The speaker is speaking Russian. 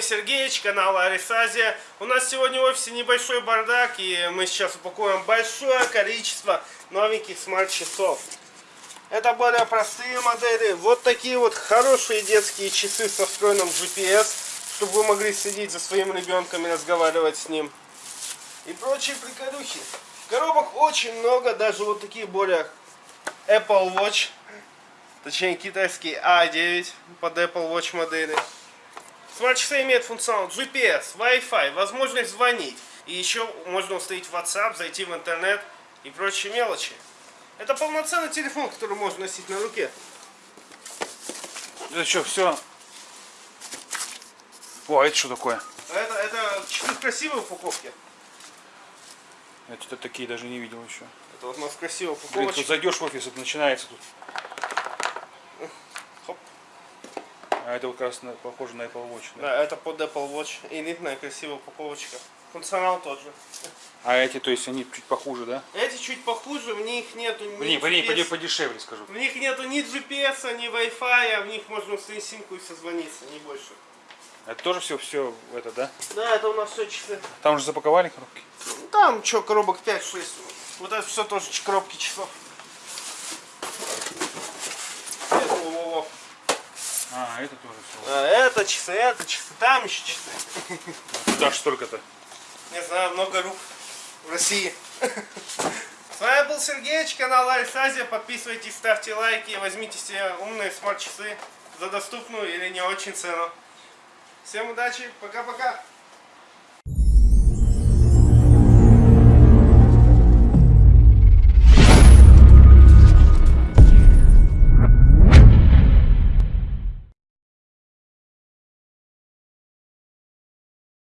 Сергеевич, канал Арисазия. У нас сегодня в офисе небольшой бардак, и мы сейчас упакуем большое количество новеньких смарт-часов. Это более простые модели. Вот такие вот хорошие детские часы со встроенным GPS, чтобы вы могли следить за своим ребенком и разговаривать с ним. И прочие приколюхи. Коробок очень много, даже вот такие более Apple Watch. Точнее китайский A9 под Apple Watch модели. Смарт-часы имеют функционал GPS, Wi-Fi, возможность звонить. И еще можно установить WhatsApp, зайти в интернет и прочие мелочи. Это полноценный телефон, который можно носить на руке. Это что, все? О, а это что такое? Это, это часы в красивой упаковке. Я что-то такие даже не видел еще. Это вот у нас красивая Блин, упаковочка. тут зайдешь в офис, это начинается тут. А это как раз на- похоже на Apple Watch. Да? Да, это под Apple Watch. Элитная красивая упаковочка. Функционал тот же. А эти, то есть они чуть похуже, да? Эти чуть похуже, в них нету ни Блин, блин, GPS, пойди подешевле скажу. В них нету ни GPS, ни Wi-Fi, а в них можно установить симку и созвониться, не больше. Это тоже все, все это, да? Да, это у нас все часы. Там уже запаковали коробки? Там что, коробок 5-6. Вот это все тоже коробки часов. Это, во-во-во. А, это тоже. А, это часы, это часы, там еще часы. Ж столько-то? Не знаю, много рук в России. С вами был Сергеевич, канал Альсазия. Подписывайтесь, ставьте лайки, возьмите себе умные смарт-часы за доступную или не очень цену. Всем удачи, пока-пока.